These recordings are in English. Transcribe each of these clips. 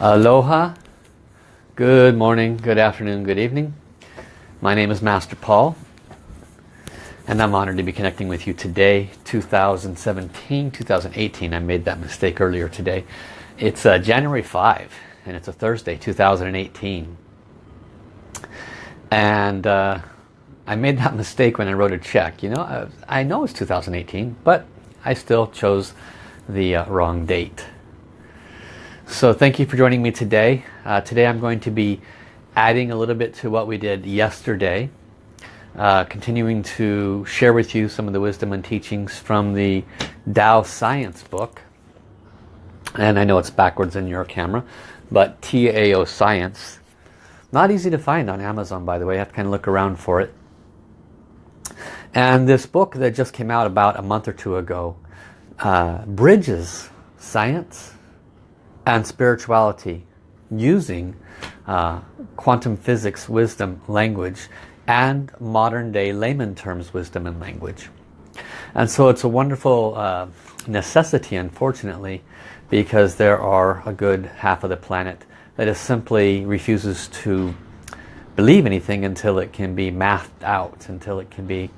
Aloha, good morning, good afternoon, good evening. My name is Master Paul and I'm honored to be connecting with you today, 2017, 2018. I made that mistake earlier today. It's uh, January 5 and it's a Thursday, 2018. And uh, I made that mistake when I wrote a check. You know, I, I know it's 2018, but I still chose the uh, wrong date. So thank you for joining me today. Uh, today I'm going to be adding a little bit to what we did yesterday. Uh, continuing to share with you some of the wisdom and teachings from the Tao Science book. And I know it's backwards in your camera, but TAO Science. Not easy to find on Amazon, by the way. I have to kind of look around for it. And this book that just came out about a month or two ago uh, bridges science and spirituality using uh, quantum physics wisdom language and modern day layman terms wisdom and language. And so it's a wonderful uh, necessity unfortunately because there are a good half of the planet that just simply refuses to believe anything until it can be mathed out, until it can be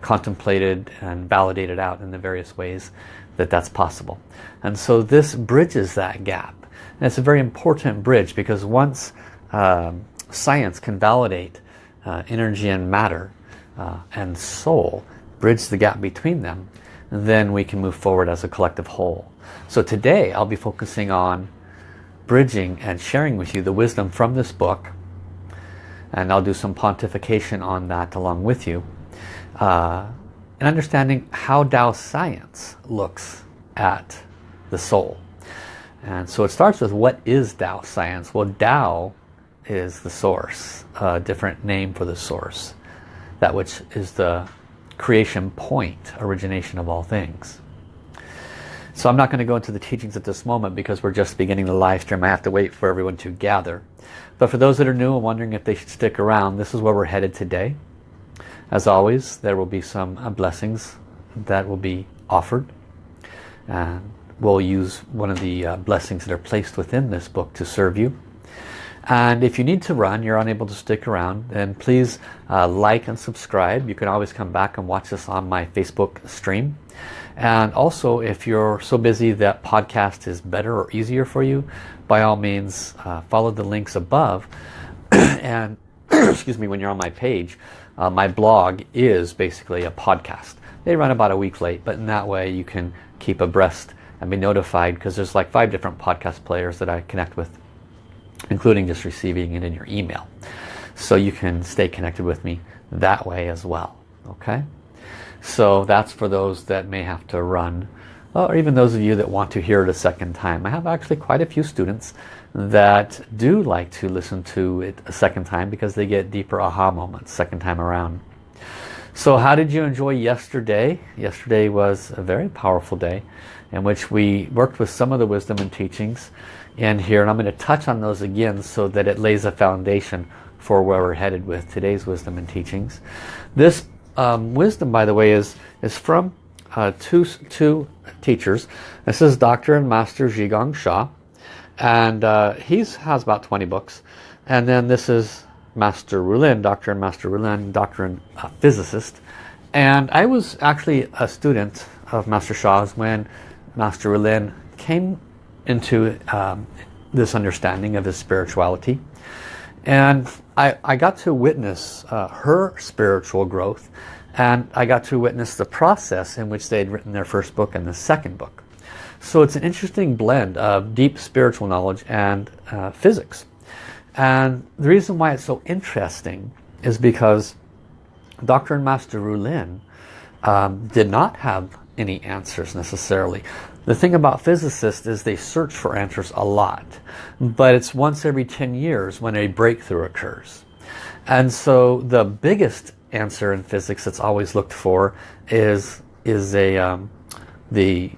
contemplated and validated out in the various ways that that's possible. And so this bridges that gap. And it's a very important bridge because once um, science can validate uh, energy and matter uh, and soul, bridge the gap between them, then we can move forward as a collective whole. So today I'll be focusing on bridging and sharing with you the wisdom from this book and I'll do some pontification on that along with you uh, and understanding how Tao science looks at the soul. And so it starts with what is Tao science? Well, Tao is the source, a different name for the source. That which is the creation point, origination of all things. So I'm not going to go into the teachings at this moment because we're just beginning the live stream. I have to wait for everyone to gather. But for those that are new and wondering if they should stick around, this is where we're headed today. As always, there will be some uh, blessings that will be offered. And we'll use one of the uh, blessings that are placed within this book to serve you. And if you need to run, you're unable to stick around, then please uh, like and subscribe. You can always come back and watch this on my Facebook stream. And also, if you're so busy that podcast is better or easier for you, by all means, uh, follow the links above. and, excuse me, when you're on my page, uh, my blog is basically a podcast. They run about a week late, but in that way you can keep abreast and be notified because there's like five different podcast players that I connect with, including just receiving it in your email. So you can stay connected with me that way as well. Okay? So that's for those that may have to run or even those of you that want to hear it a second time. I have actually quite a few students that do like to listen to it a second time because they get deeper aha moments second time around. So how did you enjoy yesterday? Yesterday was a very powerful day in which we worked with some of the wisdom and teachings in here and I'm going to touch on those again so that it lays a foundation for where we're headed with today's wisdom and teachings. This um, wisdom by the way is is from uh, two, two teachers. This is Dr. and Master Zhi Sha and uh, he has about 20 books and then this is Master Rulin, Dr. and Master Rulin, Doctor and uh, physicist and I was actually a student of Master Sha's when Master Rulin came into um, this understanding of his spirituality and I, I got to witness uh, her spiritual growth and I got to witness the process in which they had written their first book and the second book. So it's an interesting blend of deep spiritual knowledge and uh, physics. And the reason why it's so interesting is because Dr. and Master Rulin um, did not have any answers necessarily. The thing about physicists is they search for answers a lot. But it's once every 10 years when a breakthrough occurs. And so the biggest answer in physics that's always looked for is is a um, the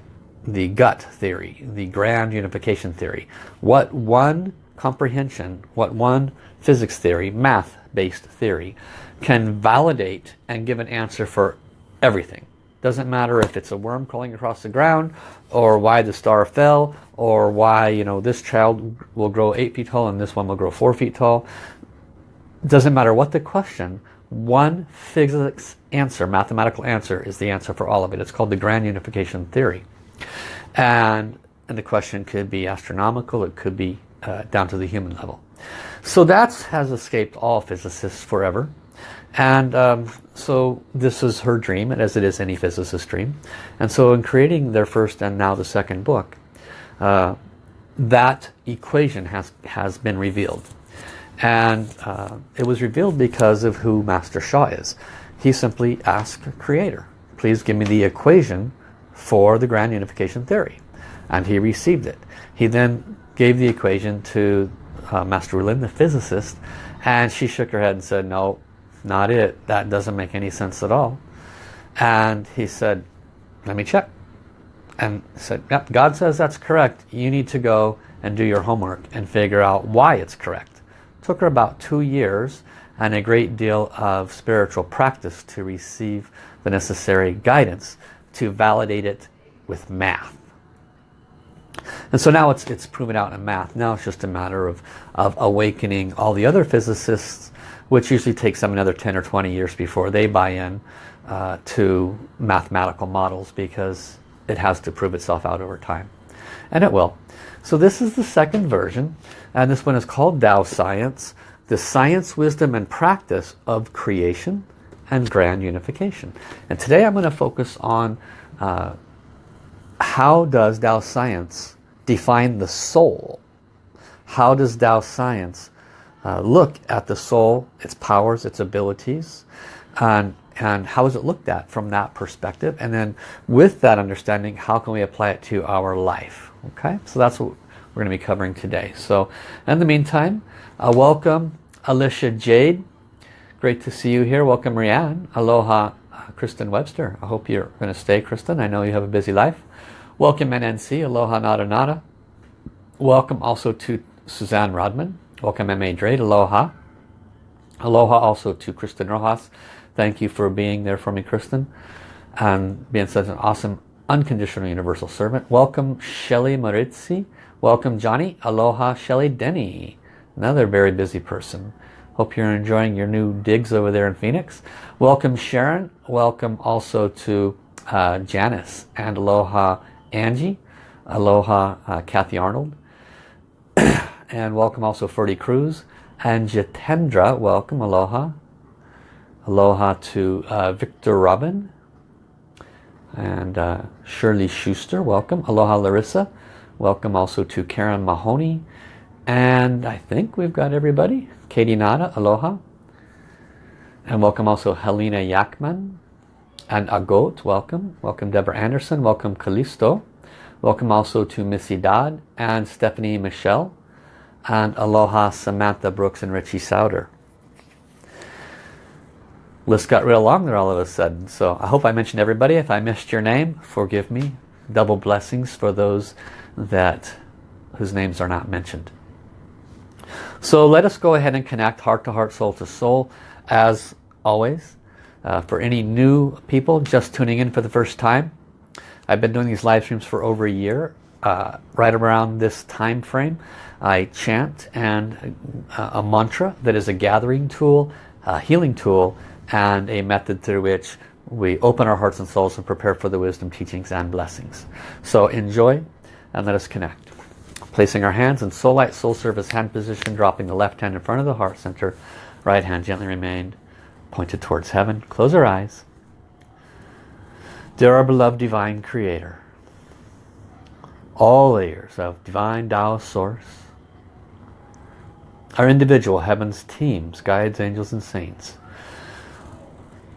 the gut theory, the grand unification theory. What one comprehension, what one physics theory, math-based theory, can validate and give an answer for everything. Doesn't matter if it's a worm crawling across the ground or why the star fell or why you know this child will grow eight feet tall and this one will grow four feet tall. Doesn't matter what the question, one physics answer, mathematical answer is the answer for all of it. It's called the grand unification theory. And, and the question could be astronomical, it could be uh, down to the human level. So that has escaped all physicists forever. And um, so this is her dream, as it is any physicist's dream. And so in creating their first and now the second book, uh, that equation has, has been revealed. And uh, it was revealed because of who Master Sha is. He simply asked Creator, please give me the equation for the Grand Unification Theory. And he received it. He then gave the equation to uh, Master Lin, the physicist, and she shook her head and said, no, not it. That doesn't make any sense at all. And he said, let me check. And said, yep, God says that's correct. You need to go and do your homework and figure out why it's correct. Took her about two years and a great deal of spiritual practice to receive the necessary guidance to validate it with math. And so now it's, it's proven out in math. Now it's just a matter of, of awakening all the other physicists which usually takes them another 10 or 20 years before they buy in uh, to mathematical models because it has to prove itself out over time. And it will. So this is the second version and this one is called Tao Science, the science, wisdom and practice of creation and grand unification. And today I'm going to focus on uh, how does Tao Science define the soul? How does Tao Science uh, look at the soul, its powers, its abilities, and, and how is it looked at from that perspective. And then with that understanding, how can we apply it to our life? Okay, so that's what we're going to be covering today. So in the meantime, uh, welcome Alicia Jade. Great to see you here. Welcome Rianne. Aloha uh, Kristen Webster. I hope you're going to stay Kristen. I know you have a busy life. Welcome NNC. Aloha Nada Nada. Welcome also to Suzanne Rodman. Welcome M.A. Drade. Aloha. Aloha also to Kristen Rojas. Thank you for being there for me, Kristen. And being such an awesome unconditional universal servant. Welcome Shelly Maritzi. Welcome Johnny. Aloha Shelly Denny. Another very busy person. Hope you're enjoying your new digs over there in Phoenix. Welcome Sharon. Welcome also to uh, Janice. And aloha Angie. Aloha uh, Kathy Arnold and welcome also Ferdy Cruz and Jitendra welcome aloha aloha to uh, Victor Robin and uh, Shirley Schuster welcome aloha Larissa welcome also to Karen Mahoney and I think we've got everybody Katie Nada aloha and welcome also Helena Yakman and Agot welcome welcome Deborah Anderson welcome Callisto welcome also to Missy Dodd and Stephanie Michelle and Aloha Samantha Brooks and Richie Souter. List got real long there all of a sudden. So I hope I mentioned everybody. If I missed your name, forgive me. Double blessings for those that whose names are not mentioned. So let us go ahead and connect heart to heart, soul to soul. As always, uh, for any new people just tuning in for the first time, I've been doing these live streams for over a year, uh, right around this time frame. I chant and uh, a mantra that is a gathering tool, a healing tool, and a method through which we open our hearts and souls and prepare for the wisdom, teachings, and blessings. So enjoy and let us connect. Placing our hands in soul light, soul service hand position, dropping the left hand in front of the heart center, right hand gently remained pointed towards heaven. Close our eyes. Dear our beloved divine creator, all layers of divine Tao source, our individual heavens teams, guides, angels and saints.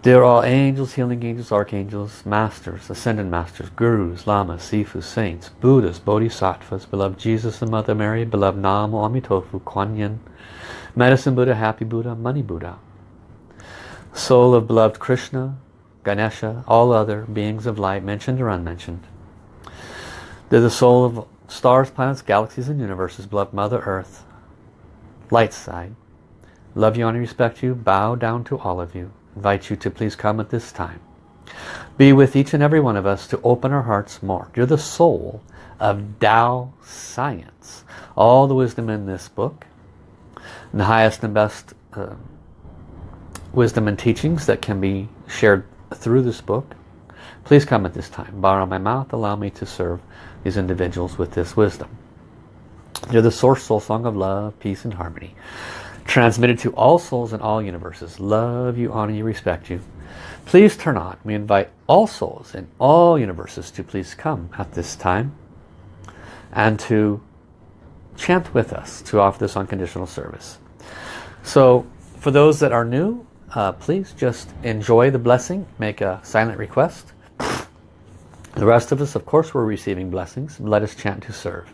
They're angels, healing angels, archangels, masters, ascended masters, gurus, lamas, sifus, saints, buddhas, bodhisattvas, beloved Jesus and Mother Mary, beloved Nam Amitofu, Kuan Yin, medicine Buddha, happy Buddha, money Buddha. Soul of beloved Krishna, Ganesha, all other beings of light, mentioned or unmentioned. They're the soul of stars, planets, galaxies and universes, beloved Mother Earth, light side. Love you, honor, respect you, bow down to all of you. Invite you to please come at this time. be with each and every one of us to open our hearts more. You're the soul of Tao science. All the wisdom in this book, the highest and best uh, wisdom and teachings that can be shared through this book. Please come at this time. Borrow my mouth. Allow me to serve these individuals with this wisdom. You're the source soul song of love, peace, and harmony. Transmitted to all souls in all universes. Love you, honor you, respect you. Please turn on. We invite all souls in all universes to please come at this time and to chant with us to offer this unconditional service. So for those that are new, uh, please just enjoy the blessing, make a silent request. The rest of us, of course, we're receiving blessings. Let us chant to serve.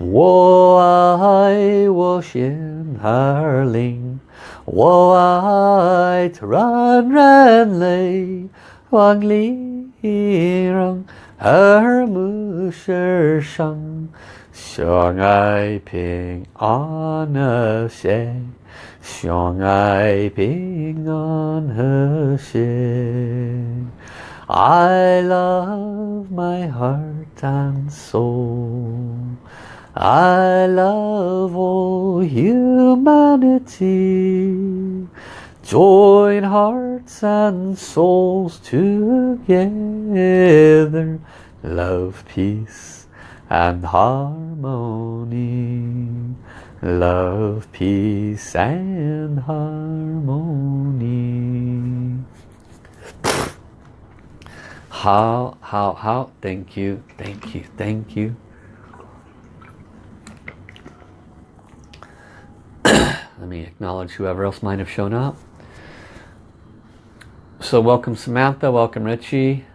我爱我心儿灵，我爱让人类往里让耳目世上，相爱平安和谐，相爱平安和谐。 I love my heart and soul. I love all humanity. Join hearts and souls together. Love, peace and harmony. Love, peace and harmony. How, how, how, thank you, thank you, thank you. Let me acknowledge whoever else might have shown up. So welcome Samantha, welcome Richie,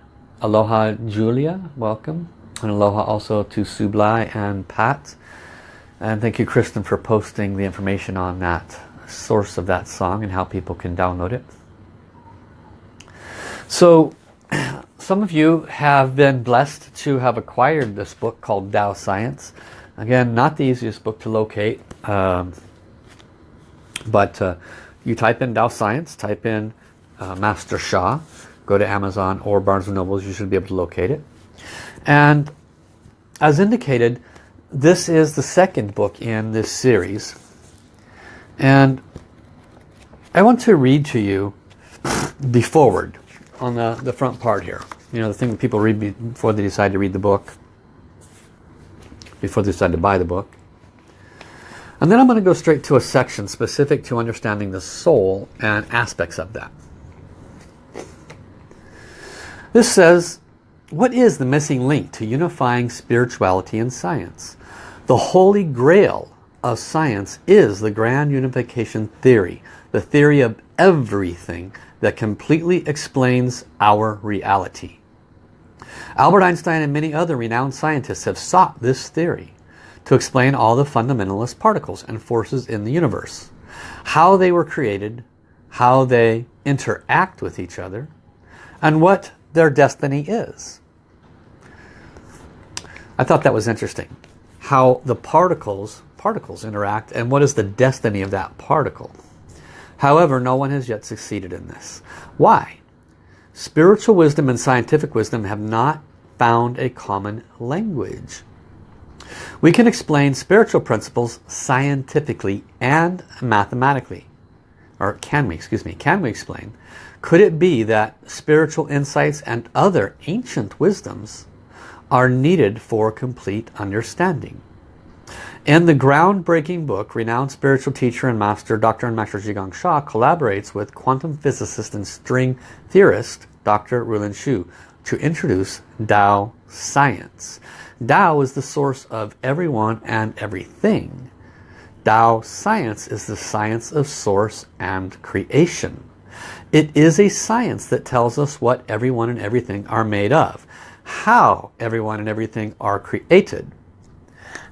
aloha Julia, welcome. And aloha also to Sublai and Pat. And thank you Kristen for posting the information on that source of that song and how people can download it. So some of you have been blessed to have acquired this book called Tao Science. Again, not the easiest book to locate. Um, but uh, you type in Tao Science, type in uh, Master Sha, go to Amazon or Barnes & Nobles, you should be able to locate it. And as indicated, this is the second book in this series. And I want to read to you the foreword on the, the front part here. You know, the thing that people read before they decide to read the book, before they decide to buy the book. And then I'm going to go straight to a section specific to understanding the soul and aspects of that. This says, what is the missing link to unifying spirituality and science? The holy grail of science is the grand unification theory, the theory of everything that completely explains our reality. Albert Einstein and many other renowned scientists have sought this theory to explain all the fundamentalist particles and forces in the universe. How they were created, how they interact with each other, and what their destiny is. I thought that was interesting. How the particles, particles interact and what is the destiny of that particle. However, no one has yet succeeded in this. Why? Spiritual wisdom and scientific wisdom have not found a common language. We can explain spiritual principles scientifically and mathematically. Or can we, excuse me, can we explain? Could it be that spiritual insights and other ancient wisdoms are needed for complete understanding? In the groundbreaking book, renowned spiritual teacher and master Dr. and Master Zhi Sha collaborates with quantum physicist and string theorist Dr. Rulin Xiu to introduce Tao science. Tao is the source of everyone and everything. Tao science is the science of source and creation. It is a science that tells us what everyone and everything are made of. how everyone and everything are created,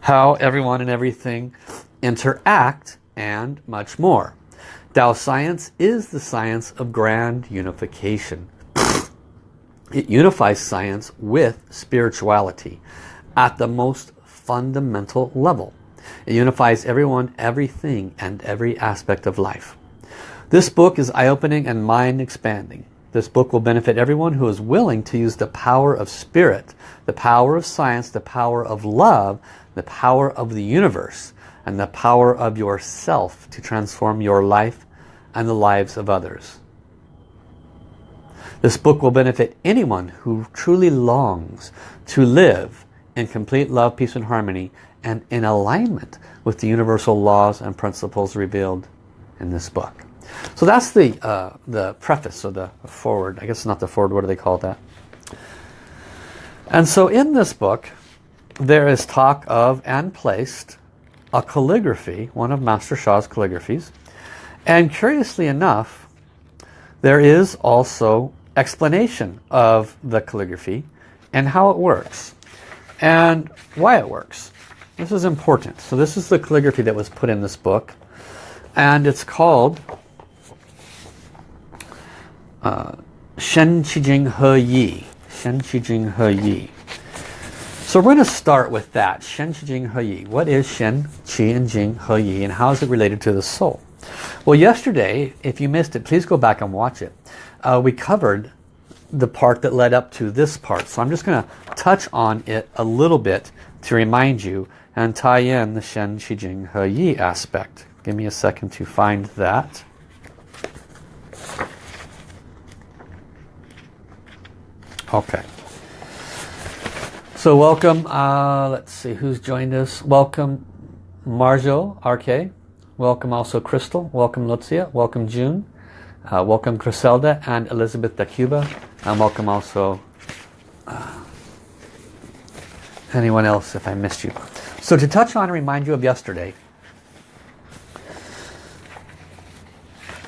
how everyone and everything interact, and much more. Tao science is the science of grand unification. It unifies science with spirituality at the most fundamental level. It unifies everyone, everything, and every aspect of life. This book is eye-opening and mind-expanding. This book will benefit everyone who is willing to use the power of spirit, the power of science, the power of love, the power of the universe, and the power of yourself to transform your life and the lives of others. This book will benefit anyone who truly longs to live in complete love, peace and harmony and in alignment with the universal laws and principles revealed in this book. So that's the, uh, the preface or the forward. I guess it's not the forward, what do they call that? And so in this book, there is talk of and placed a calligraphy, one of Master Sha's calligraphies. And curiously enough, there is also explanation of the calligraphy and how it works and why it works. This is important. So this is the calligraphy that was put in this book and it's called uh, Shen Qi Jing He Yi. Shen Qi Jing He Yi. So we're going to start with that. Shen Qi Jing He Yi. What is Shen, Qi, and Jing He Yi and how is it related to the soul? Well yesterday, if you missed it, please go back and watch it uh, we covered the part that led up to this part. So I'm just going to touch on it a little bit to remind you and tie in the Shen, Qi, Jing, He, Yi aspect. Give me a second to find that. Okay. So welcome, uh, let's see who's joined us. Welcome Marjo RK. Welcome also Crystal. Welcome Lucia. Welcome June. Uh, welcome Griselda and Elizabeth da Cuba. And welcome also uh, anyone else if I missed you. So to touch on and remind you of yesterday,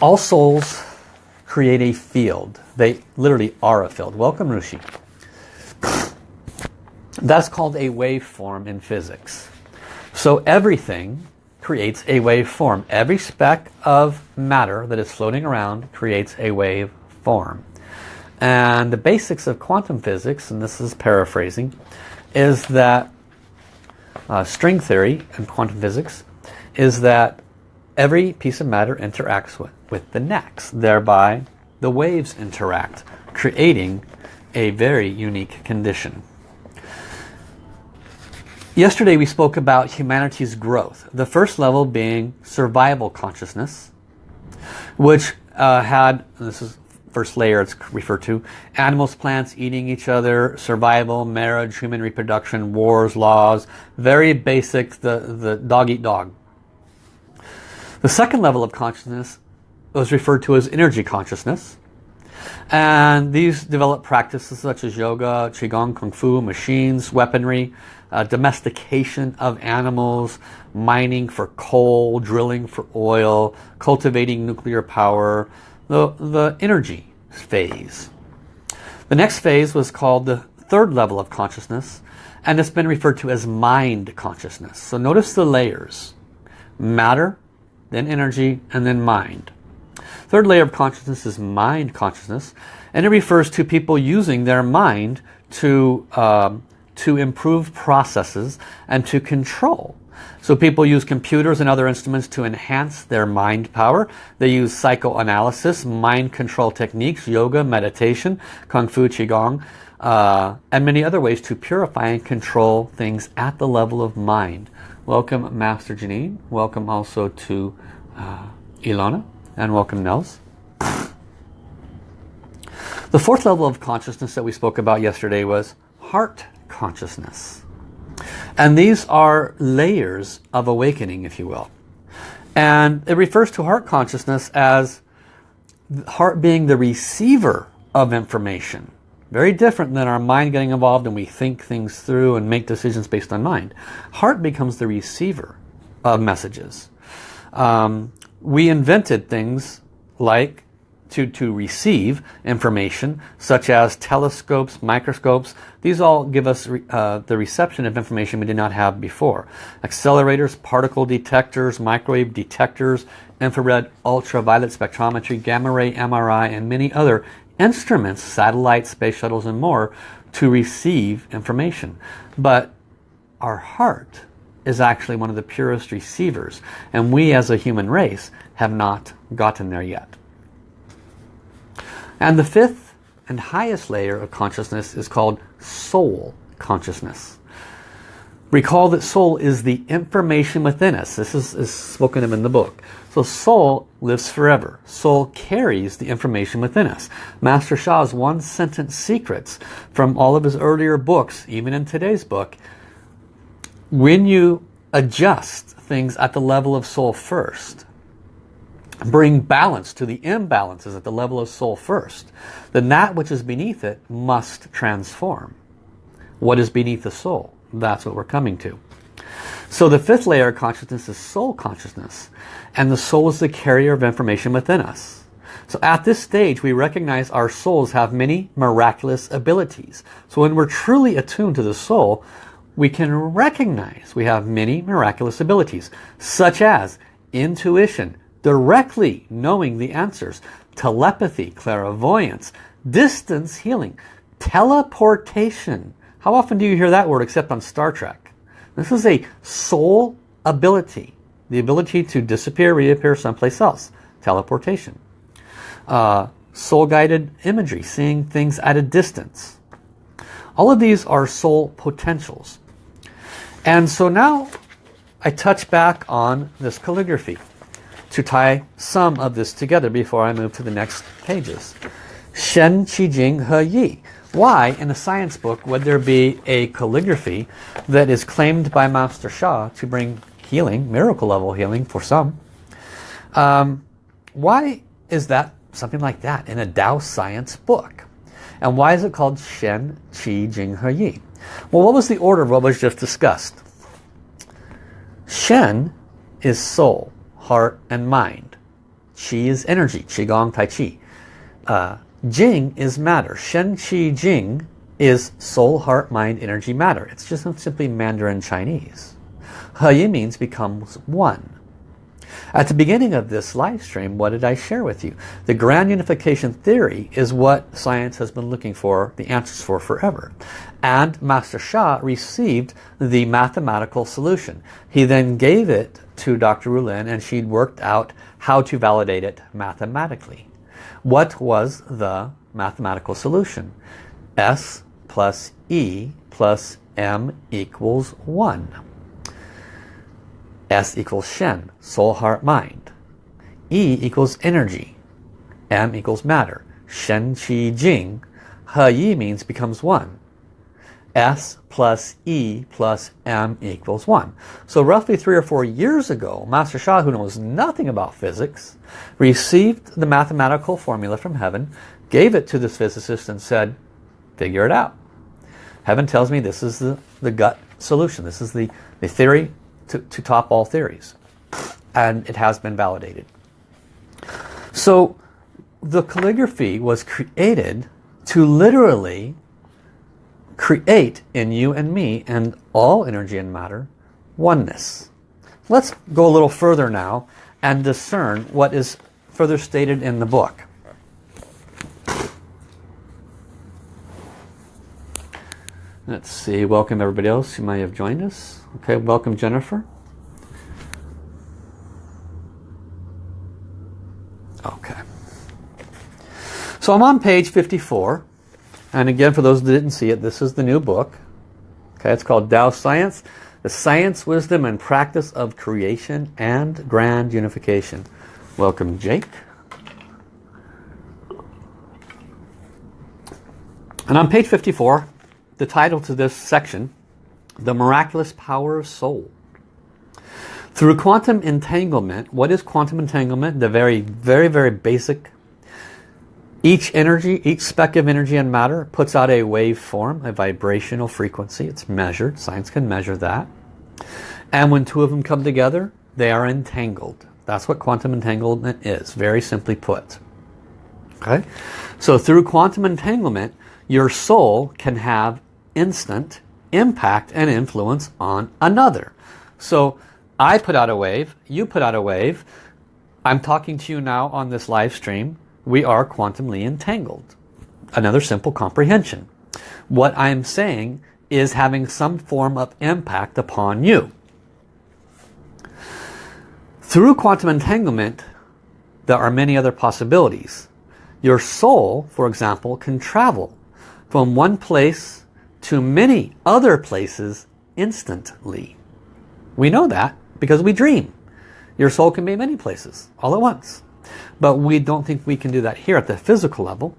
all souls create a field. They literally are a field. Welcome Rushi. That's called a waveform in physics. So everything creates a waveform. Every speck of matter that is floating around creates a wave form. And the basics of quantum physics, and this is paraphrasing, is that uh, string theory and quantum physics is that every piece of matter interacts with, with the next. Thereby, the waves interact, creating a very unique condition. Yesterday we spoke about humanity's growth. The first level being survival consciousness, which uh, had, this is first layer it's referred to, animals, plants eating each other, survival, marriage, human reproduction, wars, laws, very basic, the, the dog eat dog. The second level of consciousness was referred to as energy consciousness. And these developed practices such as yoga, qigong, kung fu, machines, weaponry, uh, domestication of animals, mining for coal, drilling for oil, cultivating nuclear power, the, the energy phase. The next phase was called the third level of consciousness and it's been referred to as mind consciousness. So notice the layers. Matter, then energy, and then mind. Third layer of consciousness is mind consciousness and it refers to people using their mind to um, to improve processes and to control. So people use computers and other instruments to enhance their mind power. They use psychoanalysis, mind control techniques, yoga, meditation, kung fu, qigong, uh, and many other ways to purify and control things at the level of mind. Welcome Master Janine. Welcome also to uh. And welcome Nels. The fourth level of consciousness that we spoke about yesterday was heart consciousness. And these are layers of awakening, if you will. And it refers to heart consciousness as heart being the receiver of information. Very different than our mind getting involved and we think things through and make decisions based on mind. Heart becomes the receiver of messages. Um, we invented things like to, to receive information such as telescopes, microscopes. These all give us uh, the reception of information we did not have before. Accelerators, particle detectors, microwave detectors, infrared, ultraviolet spectrometry, gamma ray, MRI, and many other instruments, satellites, space shuttles, and more to receive information. But our heart is actually one of the purest receivers. And we as a human race have not gotten there yet. And the fifth and highest layer of consciousness is called soul consciousness. Recall that soul is the information within us. This is, is spoken of in the book. So soul lives forever. Soul carries the information within us. Master Sha's one sentence secrets from all of his earlier books, even in today's book, when you adjust things at the level of soul first, bring balance to the imbalances at the level of soul first, then that which is beneath it must transform. What is beneath the soul? That's what we're coming to. So the fifth layer of consciousness is soul consciousness. And the soul is the carrier of information within us. So at this stage, we recognize our souls have many miraculous abilities. So when we're truly attuned to the soul, we can recognize we have many miraculous abilities, such as intuition, directly knowing the answers, telepathy, clairvoyance, distance healing, teleportation. How often do you hear that word except on Star Trek? This is a soul ability, the ability to disappear, reappear someplace else, teleportation. Uh, soul-guided imagery, seeing things at a distance. All of these are soul potentials. And so now I touch back on this calligraphy to tie some of this together before I move to the next pages. Shen, Qi Jing, He Yi. Why in a science book would there be a calligraphy that is claimed by Master Sha to bring healing, miracle level healing for some? Um, why is that something like that in a Tao science book? And why is it called Shen, Qi, Jing, He Yi? Well, what was the order of what was just discussed? Shen is soul, heart, and mind. Qi is energy, Qigong, Tai Chi. Uh, Jing is matter. Shen, Qi, Jing is soul, heart, mind, energy, matter. It's just simply Mandarin Chinese. He means becomes one. At the beginning of this live stream, what did I share with you? The grand unification theory is what science has been looking for the answers for forever. And Master Sha received the mathematical solution. He then gave it to Dr. Rulin and she'd worked out how to validate it mathematically. What was the mathematical solution? S plus E plus M equals 1. S equals Shen, soul, heart, mind. E equals energy. M equals matter. Shen, Qi, Jing. He Yi means becomes one. S plus E plus M equals 1. So roughly three or four years ago, Master Sha, who knows nothing about physics, received the mathematical formula from heaven, gave it to this physicist and said, figure it out. Heaven tells me this is the, the gut solution. This is the, the theory to, to top all theories. And it has been validated. So the calligraphy was created to literally create in you and me and all energy and matter oneness. Let's go a little further now and discern what is further stated in the book. Let's see, welcome everybody else who may have joined us. Okay, welcome Jennifer. Okay. So I'm on page 54. And again, for those that didn't see it, this is the new book. Okay, it's called Tao Science, the Science, Wisdom, and Practice of Creation and Grand Unification. Welcome, Jake. And on page 54, the title to this section, The Miraculous Power of Soul. Through quantum entanglement, what is quantum entanglement? The very, very, very basic each energy, each speck of energy and matter puts out a wave form, a vibrational frequency. It's measured. Science can measure that. And when two of them come together, they are entangled. That's what quantum entanglement is, very simply put. Okay? So through quantum entanglement, your soul can have instant impact and influence on another. So I put out a wave, you put out a wave, I'm talking to you now on this live stream, we are quantumly entangled. Another simple comprehension. What I'm saying is having some form of impact upon you. Through quantum entanglement, there are many other possibilities. Your soul, for example, can travel from one place to many other places instantly. We know that because we dream. Your soul can be many places all at once. But we don't think we can do that here at the physical level,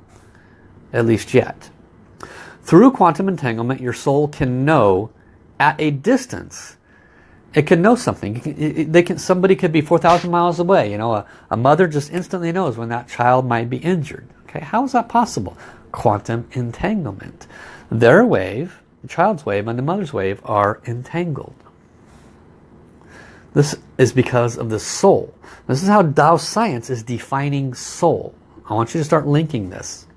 at least yet. Through quantum entanglement, your soul can know at a distance. It can know something. They can, somebody could be 4,000 miles away. You know, a, a mother just instantly knows when that child might be injured. Okay, how is that possible? Quantum entanglement. Their wave, the child's wave and the mother's wave are entangled. This is because of the soul. This is how Tao science is defining soul. I want you to start linking this.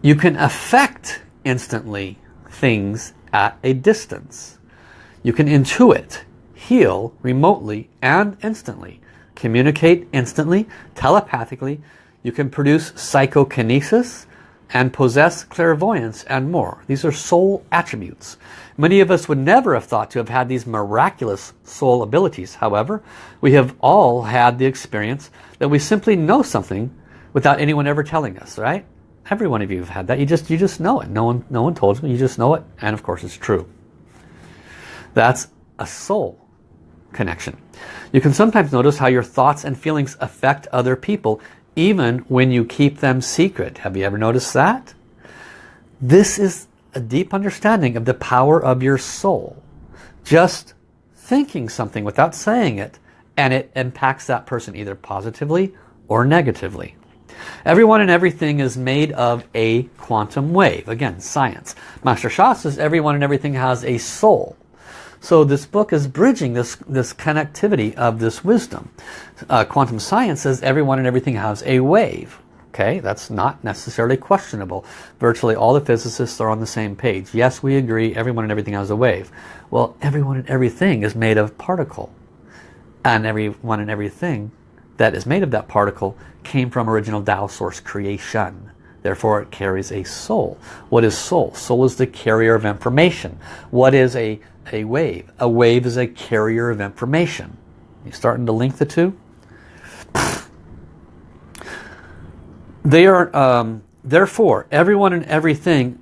You can affect instantly things at a distance. You can intuit, heal remotely and instantly. Communicate instantly, telepathically. You can produce psychokinesis and possess clairvoyance and more. These are soul attributes. Many of us would never have thought to have had these miraculous soul abilities. However, we have all had the experience that we simply know something without anyone ever telling us, right? Every one of you have had that. You just you just know it. No one no one told you. You just know it, and of course it's true. That's a soul connection. You can sometimes notice how your thoughts and feelings affect other people even when you keep them secret. Have you ever noticed that? This is a deep understanding of the power of your soul. Just thinking something without saying it and it impacts that person either positively or negatively. Everyone and everything is made of a quantum wave. Again, science. Master Sha says everyone and everything has a soul. So this book is bridging this, this connectivity of this wisdom. Uh, quantum science says everyone and everything has a wave. Okay, that's not necessarily questionable. Virtually all the physicists are on the same page. Yes, we agree everyone and everything has a wave. Well, everyone and everything is made of particle. And everyone and everything that is made of that particle came from original Tao source creation. Therefore, it carries a soul. What is soul? Soul is the carrier of information. What is a, a wave? A wave is a carrier of information. You starting to link the two? They are, um, therefore, everyone and everything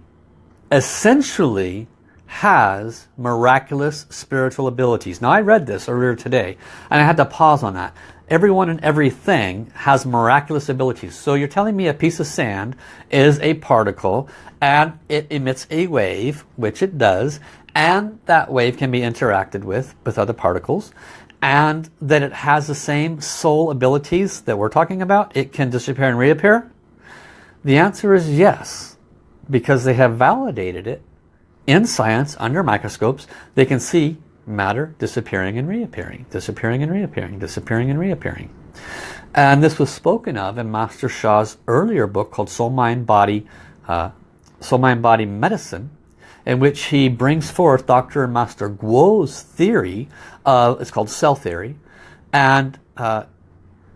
essentially has miraculous spiritual abilities. Now I read this earlier today and I had to pause on that. Everyone and everything has miraculous abilities. So you're telling me a piece of sand is a particle and it emits a wave, which it does, and that wave can be interacted with with other particles and that it has the same soul abilities that we're talking about. It can disappear and reappear. The answer is yes, because they have validated it in science under microscopes. They can see matter disappearing and reappearing, disappearing and reappearing, disappearing and reappearing. And this was spoken of in Master Sha's earlier book called Soul Mind Body, uh, Soul Mind Body Medicine, in which he brings forth Dr. Master Guo's theory, of, it's called cell theory, and uh,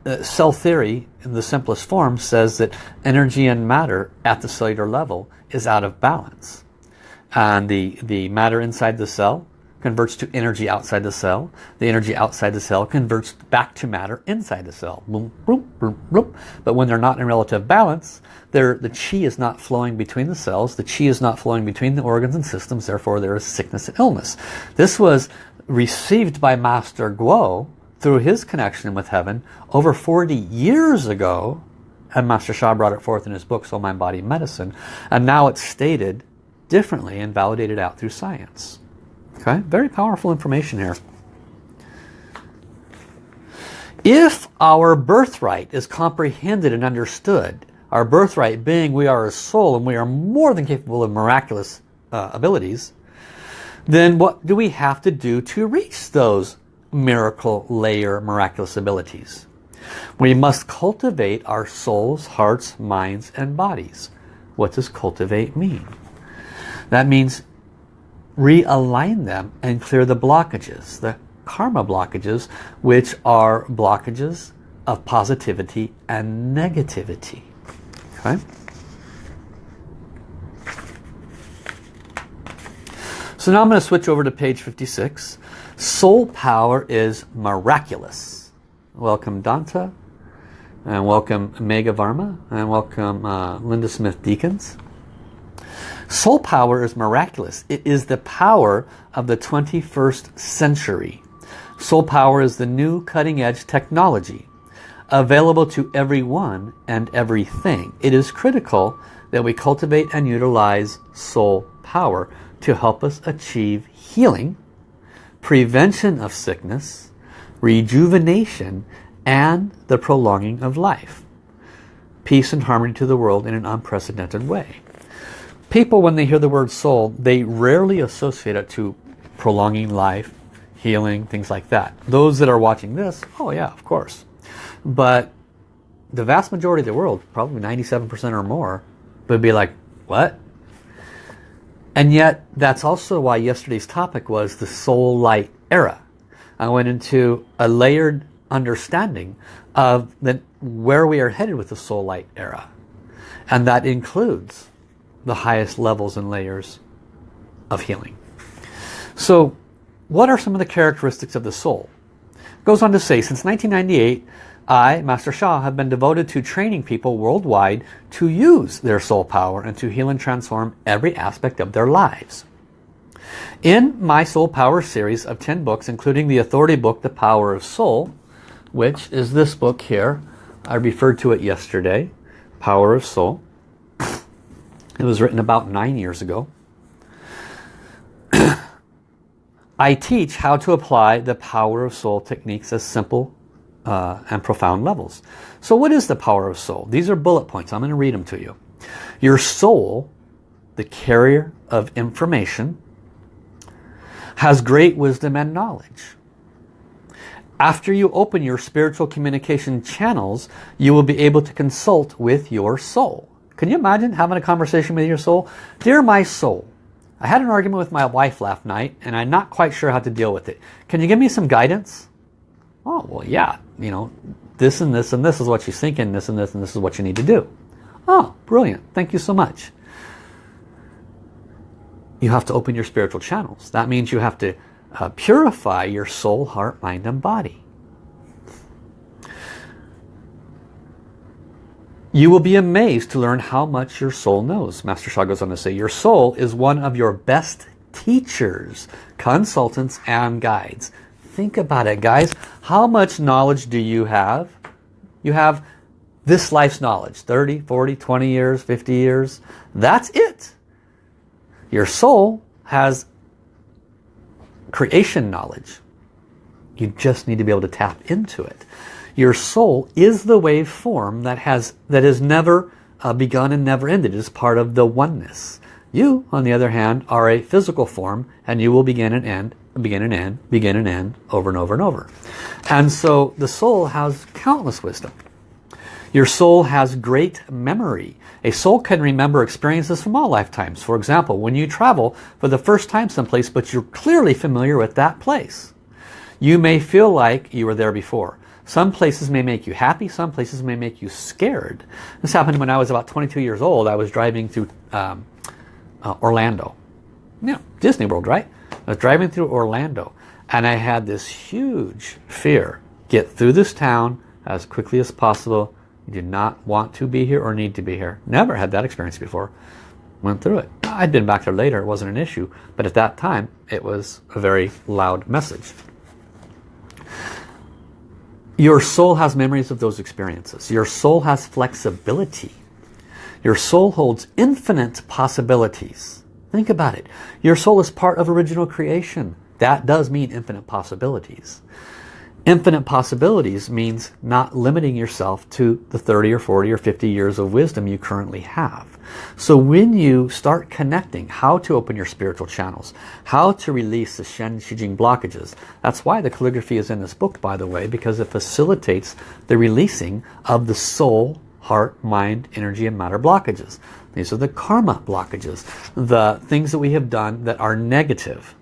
uh, cell theory in the simplest form says that energy and matter at the cellular level is out of balance. And the, the matter inside the cell converts to energy outside the cell. The energy outside the cell converts back to matter inside the cell. Boom, boom, boom, boom. But when they're not in relative balance, the chi is not flowing between the cells. The chi is not flowing between the organs and systems. Therefore, there is sickness and illness. This was received by Master Guo through his connection with heaven over 40 years ago and Master Sha brought it forth in his book Soul Mind Body Medicine and now it's stated differently and validated out through science okay very powerful information here if our birthright is comprehended and understood our birthright being we are a soul and we are more than capable of miraculous uh, abilities then what do we have to do to reach those miracle layer miraculous abilities. We must cultivate our souls, hearts, minds, and bodies. What does cultivate mean? That means realign them and clear the blockages, the karma blockages, which are blockages of positivity and negativity. Okay? So now I'm going to switch over to page 56. Soul power is miraculous. Welcome Danta, and welcome Mega Varma, and welcome uh, Linda Smith Deacons. Soul power is miraculous. It is the power of the 21st century. Soul power is the new cutting edge technology available to everyone and everything. It is critical that we cultivate and utilize soul power to help us achieve healing, prevention of sickness, rejuvenation, and the prolonging of life. Peace and harmony to the world in an unprecedented way. People, when they hear the word soul, they rarely associate it to prolonging life, healing, things like that. Those that are watching this, oh yeah, of course. But the vast majority of the world, probably 97% or more, would be like, what? And yet, that's also why yesterday's topic was the soul light era. I went into a layered understanding of the, where we are headed with the soul light era. And that includes the highest levels and layers of healing. So what are some of the characteristics of the soul? goes on to say, since 1998, I, Master Sha, have been devoted to training people worldwide to use their soul power and to heal and transform every aspect of their lives. In my Soul Power series of 10 books, including the authority book, The Power of Soul, which is this book here, I referred to it yesterday, Power of Soul. It was written about nine years ago. I teach how to apply the Power of Soul techniques as simple uh, and profound levels. So what is the power of soul? These are bullet points. I'm going to read them to you. Your soul, the carrier of information, has great wisdom and knowledge. After you open your spiritual communication channels, you will be able to consult with your soul. Can you imagine having a conversation with your soul? Dear my soul, I had an argument with my wife last night and I'm not quite sure how to deal with it. Can you give me some guidance? Oh, well, yeah, you know, this and this and this is what she's thinking, this and this and this is what you need to do. Oh, brilliant. Thank you so much. You have to open your spiritual channels. That means you have to uh, purify your soul, heart, mind, and body. You will be amazed to learn how much your soul knows. Master Sha goes on to say, your soul is one of your best teachers, consultants, and guides. Think about it, guys. How much knowledge do you have? You have this life's knowledge. 30, 40, 20 years, 50 years. That's it. Your soul has creation knowledge. You just need to be able to tap into it. Your soul is the wave form that has that has never uh, begun and never ended. It is part of the oneness. You, on the other hand, are a physical form and you will begin and end begin and end, begin and end, over and over and over. And so the soul has countless wisdom. Your soul has great memory. A soul can remember experiences from all lifetimes. For example, when you travel for the first time someplace, but you're clearly familiar with that place. You may feel like you were there before. Some places may make you happy, some places may make you scared. This happened when I was about 22 years old. I was driving through um, uh, Orlando. Yeah, Disney World, right? I was driving through Orlando and I had this huge fear. Get through this town as quickly as possible. You do not want to be here or need to be here. Never had that experience before. Went through it. I'd been back there later. It wasn't an issue. But at that time, it was a very loud message. Your soul has memories of those experiences. Your soul has flexibility. Your soul holds infinite possibilities. Think about it. Your soul is part of original creation. That does mean infinite possibilities. Infinite possibilities means not limiting yourself to the 30 or 40 or 50 years of wisdom you currently have. So when you start connecting how to open your spiritual channels, how to release the Shen Qi Jing blockages, that's why the calligraphy is in this book by the way, because it facilitates the releasing of the soul, heart, mind, energy and matter blockages. These are the karma blockages, the things that we have done that are negative.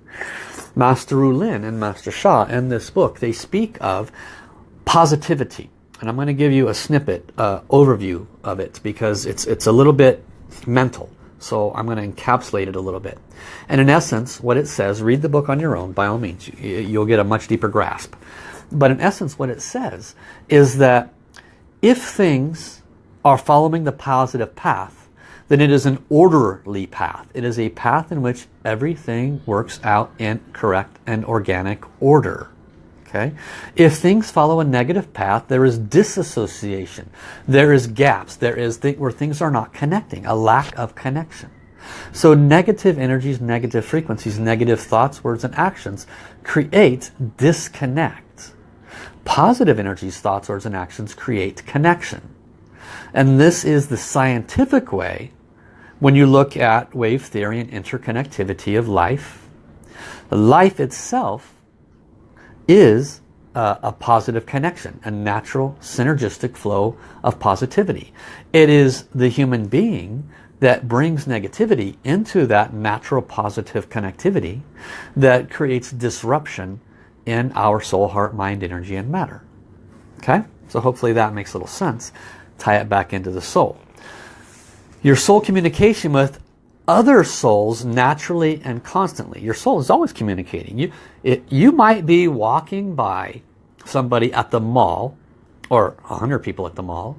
Master Rulin and Master Sha in this book, they speak of positivity. And I'm going to give you a snippet, uh, overview of it because it's, it's a little bit mental. So I'm going to encapsulate it a little bit. And in essence, what it says, read the book on your own, by all means. You'll get a much deeper grasp. But in essence, what it says is that if things are following the positive path, then it is an orderly path. It is a path in which everything works out in correct and organic order. Okay? If things follow a negative path, there is disassociation. There is gaps. There is th where things are not connecting, a lack of connection. So negative energies, negative frequencies, negative thoughts, words, and actions create disconnect. Positive energies, thoughts, words, and actions create connection. And this is the scientific way when you look at wave theory and interconnectivity of life, life itself is a, a positive connection, a natural synergistic flow of positivity. It is the human being that brings negativity into that natural positive connectivity that creates disruption in our soul, heart, mind, energy, and matter. Okay? So hopefully that makes a little sense. Tie it back into the soul your soul communication with other souls naturally and constantly. Your soul is always communicating. You, it, you might be walking by somebody at the mall or a hundred people at the mall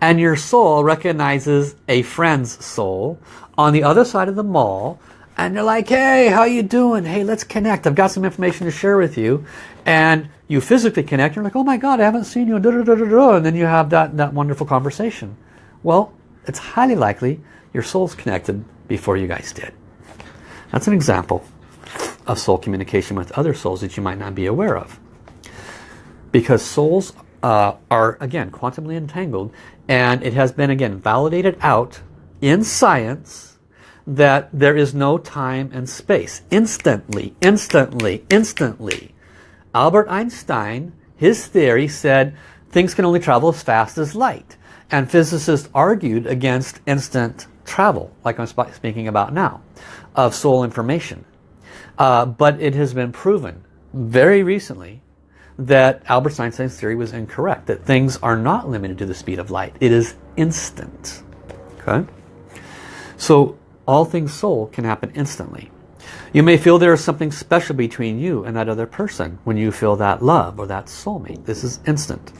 and your soul recognizes a friend's soul on the other side of the mall and they're like, hey, how you doing? Hey, let's connect. I've got some information to share with you. And you physically connect. You're like, oh my God, I haven't seen you. And then you have that, that wonderful conversation. Well, it's highly likely your soul's connected before you guys did. That's an example of soul communication with other souls that you might not be aware of. Because souls uh, are, again, quantumly entangled and it has been, again, validated out in science that there is no time and space. Instantly, instantly, instantly. Albert Einstein, his theory said things can only travel as fast as light. And physicists argued against instant travel, like I'm speaking about now, of soul information. Uh, but it has been proven very recently that Albert Einstein's theory was incorrect, that things are not limited to the speed of light. It is instant. Okay? So all things soul can happen instantly. You may feel there is something special between you and that other person when you feel that love or that soulmate. This is instant.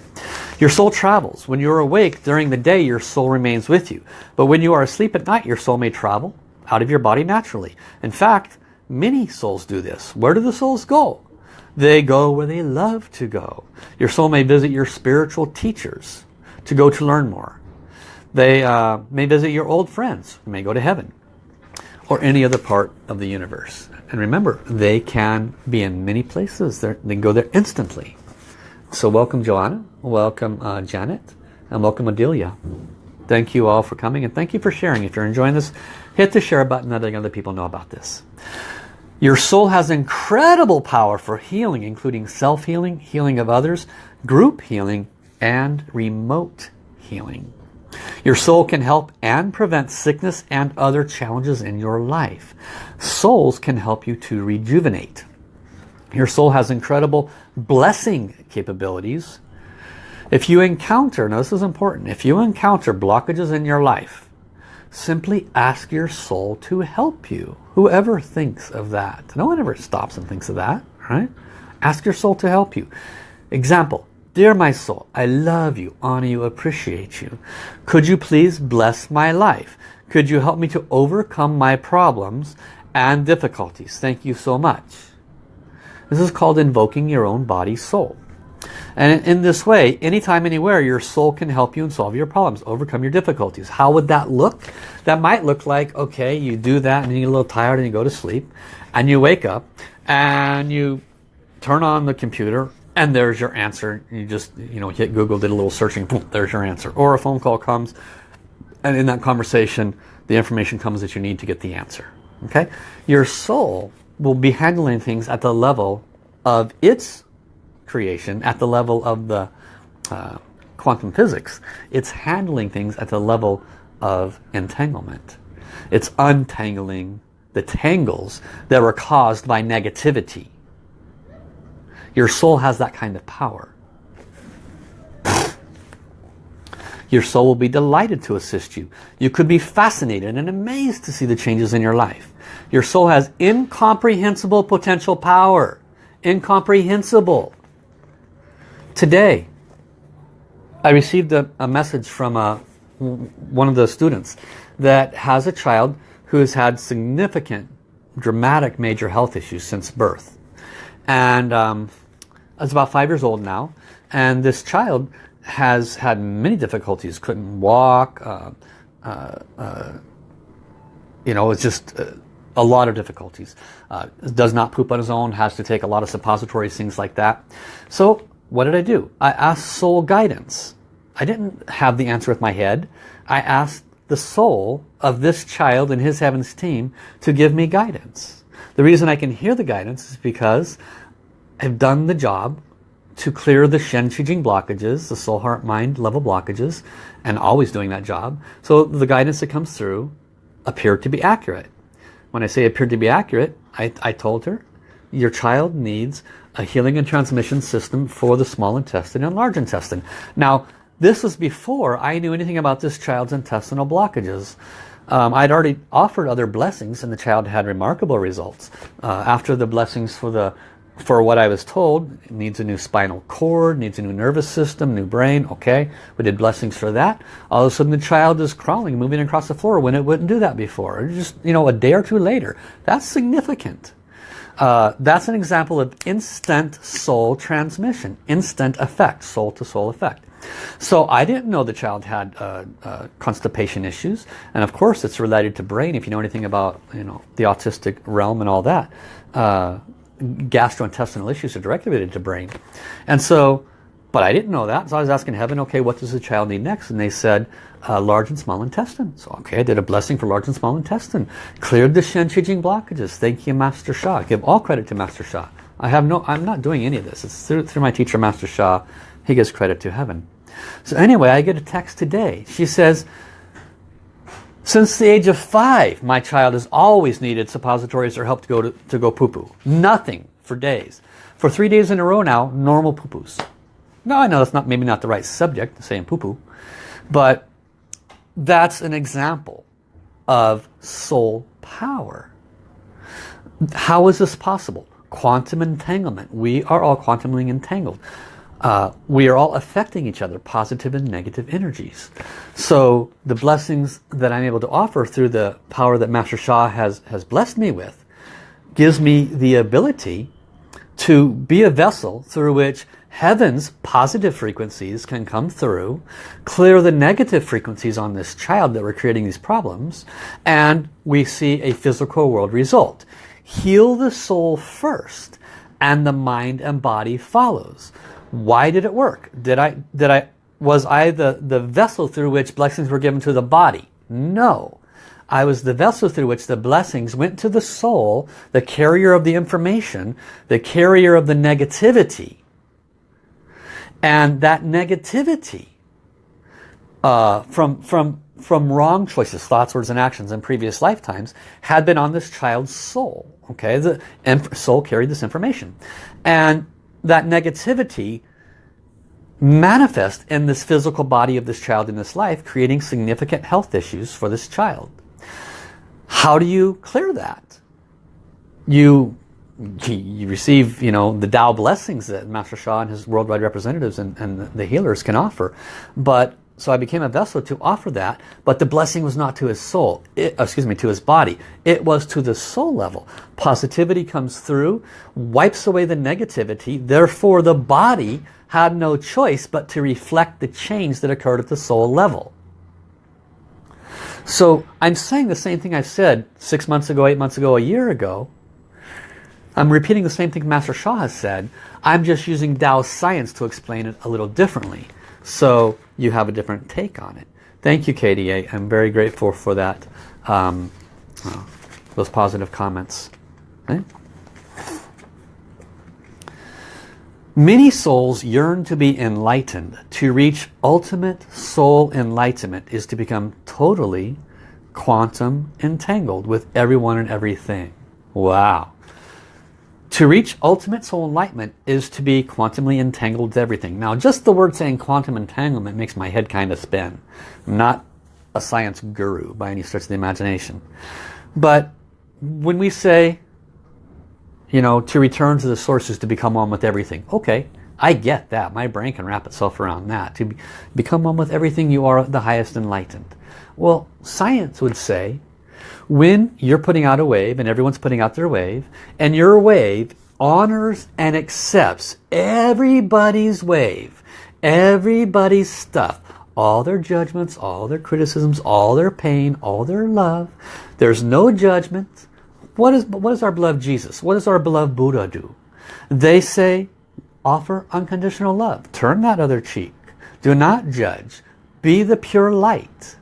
Your soul travels. When you're awake during the day, your soul remains with you. But when you are asleep at night, your soul may travel out of your body naturally. In fact, many souls do this. Where do the souls go? They go where they love to go. Your soul may visit your spiritual teachers to go to learn more. They uh, may visit your old friends. May go to heaven or any other part of the universe. And remember, they can be in many places. They're, they can go there instantly. So welcome Joanna, welcome uh, Janet, and welcome Adelia. Thank you all for coming and thank you for sharing. If you're enjoying this, hit the share button letting other people know about this. Your soul has incredible power for healing, including self-healing, healing of others, group healing, and remote healing. Your soul can help and prevent sickness and other challenges in your life. Souls can help you to rejuvenate. Your soul has incredible blessing capabilities. If you encounter, now this is important, if you encounter blockages in your life, simply ask your soul to help you. Whoever thinks of that. No one ever stops and thinks of that, right? Ask your soul to help you. Example, Dear my soul, I love you, honor you, appreciate you. Could you please bless my life? Could you help me to overcome my problems and difficulties? Thank you so much. This is called invoking your own body soul. And in this way, anytime, anywhere, your soul can help you and solve your problems, overcome your difficulties. How would that look? That might look like, okay, you do that and you get a little tired and you go to sleep and you wake up and you turn on the computer and there's your answer. You just, you know, hit Google, did a little searching, boom, there's your answer. Or a phone call comes, and in that conversation, the information comes that you need to get the answer. Okay? Your soul will be handling things at the level of its creation, at the level of the uh, quantum physics. It's handling things at the level of entanglement. It's untangling the tangles that were caused by negativity. Your soul has that kind of power. Your soul will be delighted to assist you. You could be fascinated and amazed to see the changes in your life. Your soul has incomprehensible potential power. Incomprehensible. Today, I received a, a message from a, uh, one of the students that has a child who has had significant, dramatic major health issues since birth. And um, is about five years old now. And this child has had many difficulties, couldn't walk, uh, uh, uh, you know, it's just uh, a lot of difficulties. Does not poop on his own, has to take a lot of suppositories, things like that. So what did I do? I asked soul guidance. I didn't have the answer with my head. I asked the soul of this child and his heavens team to give me guidance. The reason I can hear the guidance is because I've done the job to clear the Shen Qi Jing blockages, the soul, heart, mind level blockages, and always doing that job. So the guidance that comes through appeared to be accurate. When I say appeared to be accurate, I, I told her, your child needs a healing and transmission system for the small intestine and large intestine. Now, this was before I knew anything about this child's intestinal blockages. Um, I'd already offered other blessings and the child had remarkable results. Uh, after the blessings for the for what I was told, needs a new spinal cord, needs a new nervous system, new brain, okay. We did blessings for that. All of a sudden the child is crawling, moving across the floor when it wouldn't do that before. Just, you know, a day or two later. That's significant. Uh, that's an example of instant soul transmission, instant effect, soul to soul effect. So I didn't know the child had uh, uh, constipation issues. And of course it's related to brain if you know anything about you know the autistic realm and all that. Uh, gastrointestinal issues are directly related to brain. And so, but I didn't know that. So I was asking heaven, okay, what does the child need next? And they said, uh, large and small intestine. So, okay, I did a blessing for large and small intestine. Cleared the Shen Jing blockages. Thank you, Master Sha. Give all credit to Master Sha. I have no, I'm not doing any of this. It's through, through my teacher, Master Sha. He gives credit to heaven. So anyway, I get a text today. She says, since the age of five, my child has always needed suppositories or help to go to, to go poo-poo. Nothing for days. For three days in a row now, normal poo-poos. Now I know that's not maybe not the right subject, saying poo-poo, but that's an example of soul power. How is this possible? Quantum entanglement. We are all quantumly entangled. Uh, we are all affecting each other, positive and negative energies. So the blessings that I'm able to offer through the power that Master Sha has, has blessed me with gives me the ability to be a vessel through which heaven's positive frequencies can come through, clear the negative frequencies on this child that were creating these problems, and we see a physical world result. Heal the soul first, and the mind and body follows. Why did it work? Did I, did I, was I the, the vessel through which blessings were given to the body? No. I was the vessel through which the blessings went to the soul, the carrier of the information, the carrier of the negativity. And that negativity uh, from, from, from wrong choices, thoughts, words, and actions in previous lifetimes had been on this child's soul. Okay, the soul carried this information. And that negativity manifest in this physical body of this child in this life, creating significant health issues for this child. How do you clear that? You, you receive, you know, the Tao blessings that Master Sha and his worldwide representatives and, and the healers can offer. But so I became a vessel to offer that, but the blessing was not to his soul, it, uh, excuse me, to his body. It was to the soul level. Positivity comes through, wipes away the negativity, therefore the body had no choice but to reflect the change that occurred at the soul level. So I'm saying the same thing I said six months ago, eight months ago, a year ago. I'm repeating the same thing Master Sha has said. I'm just using Tao science to explain it a little differently. So you have a different take on it. Thank you, KDA. I'm very grateful for that. Um, uh, those positive comments. Okay? Many souls yearn to be enlightened. To reach ultimate soul enlightenment is to become totally quantum entangled with everyone and everything. Wow. To reach ultimate soul enlightenment is to be quantumly entangled with everything. Now just the word saying quantum entanglement makes my head kind of spin. I'm not a science guru by any stretch of the imagination. But when we say, you know, to return to the sources to become one with everything. Okay, I get that. My brain can wrap itself around that. To be, become one with everything, you are the highest enlightened. Well, science would say when you're putting out a wave and everyone's putting out their wave and your wave honors and accepts everybody's wave, everybody's stuff, all their judgments, all their criticisms, all their pain, all their love. There's no judgment. What, is, what does our beloved Jesus, what does our beloved Buddha do? They say, offer unconditional love. Turn that other cheek. Do not judge. Be the pure light.